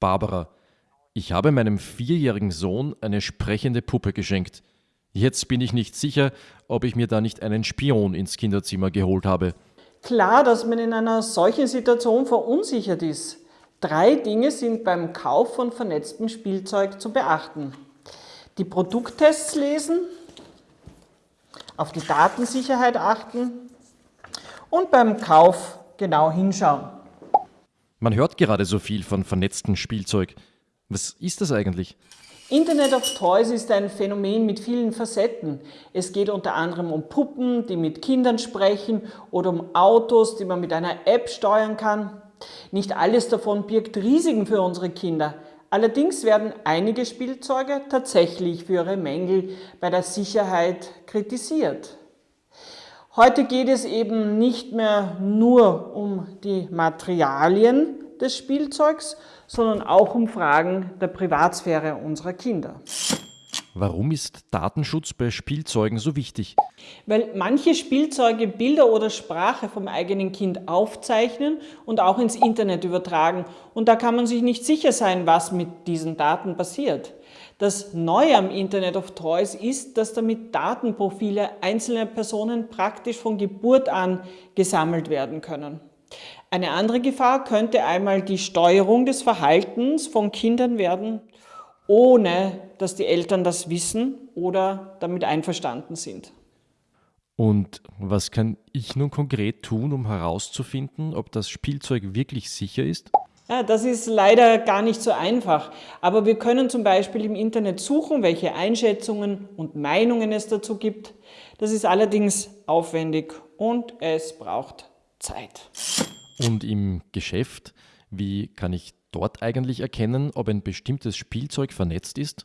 Barbara, ich habe meinem vierjährigen Sohn eine sprechende Puppe geschenkt. Jetzt bin ich nicht sicher, ob ich mir da nicht einen Spion ins Kinderzimmer geholt habe. Klar, dass man in einer solchen Situation verunsichert ist. Drei Dinge sind beim Kauf von vernetztem Spielzeug zu beachten. Die Produkttests lesen, auf die Datensicherheit achten und beim Kauf genau hinschauen. Man hört gerade so viel von vernetztem Spielzeug. Was ist das eigentlich? Internet of Toys ist ein Phänomen mit vielen Facetten. Es geht unter anderem um Puppen, die mit Kindern sprechen oder um Autos, die man mit einer App steuern kann. Nicht alles davon birgt Risiken für unsere Kinder. Allerdings werden einige Spielzeuge tatsächlich für ihre Mängel bei der Sicherheit kritisiert. Heute geht es eben nicht mehr nur um die Materialien des Spielzeugs, sondern auch um Fragen der Privatsphäre unserer Kinder. Warum ist Datenschutz bei Spielzeugen so wichtig? Weil manche Spielzeuge Bilder oder Sprache vom eigenen Kind aufzeichnen und auch ins Internet übertragen. Und da kann man sich nicht sicher sein, was mit diesen Daten passiert. Das Neue am Internet of Toys ist, dass damit Datenprofile einzelner Personen praktisch von Geburt an gesammelt werden können. Eine andere Gefahr könnte einmal die Steuerung des Verhaltens von Kindern werden, ohne dass die Eltern das wissen oder damit einverstanden sind. Und was kann ich nun konkret tun, um herauszufinden, ob das Spielzeug wirklich sicher ist? Ja, das ist leider gar nicht so einfach, aber wir können zum Beispiel im Internet suchen, welche Einschätzungen und Meinungen es dazu gibt. Das ist allerdings aufwendig und es braucht Zeit. Und im Geschäft, wie kann ich dort eigentlich erkennen, ob ein bestimmtes Spielzeug vernetzt ist?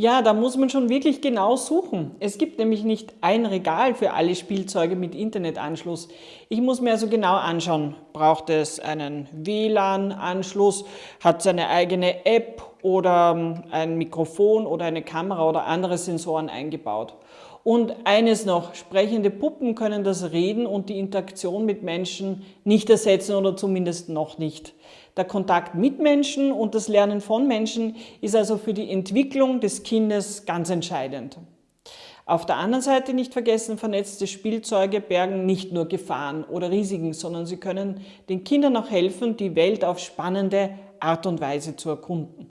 Ja, da muss man schon wirklich genau suchen. Es gibt nämlich nicht ein Regal für alle Spielzeuge mit Internetanschluss. Ich muss mir also genau anschauen, braucht es einen WLAN-Anschluss, hat es eine eigene App oder ähm, ein Mikrofon oder eine Kamera oder andere Sensoren eingebaut. Und eines noch, sprechende Puppen können das Reden und die Interaktion mit Menschen nicht ersetzen oder zumindest noch nicht. Der Kontakt mit Menschen und das Lernen von Menschen ist also für die Entwicklung des Kindes ganz entscheidend. Auf der anderen Seite nicht vergessen, vernetzte Spielzeuge bergen nicht nur Gefahren oder Risiken, sondern sie können den Kindern auch helfen, die Welt auf spannende Art und Weise zu erkunden.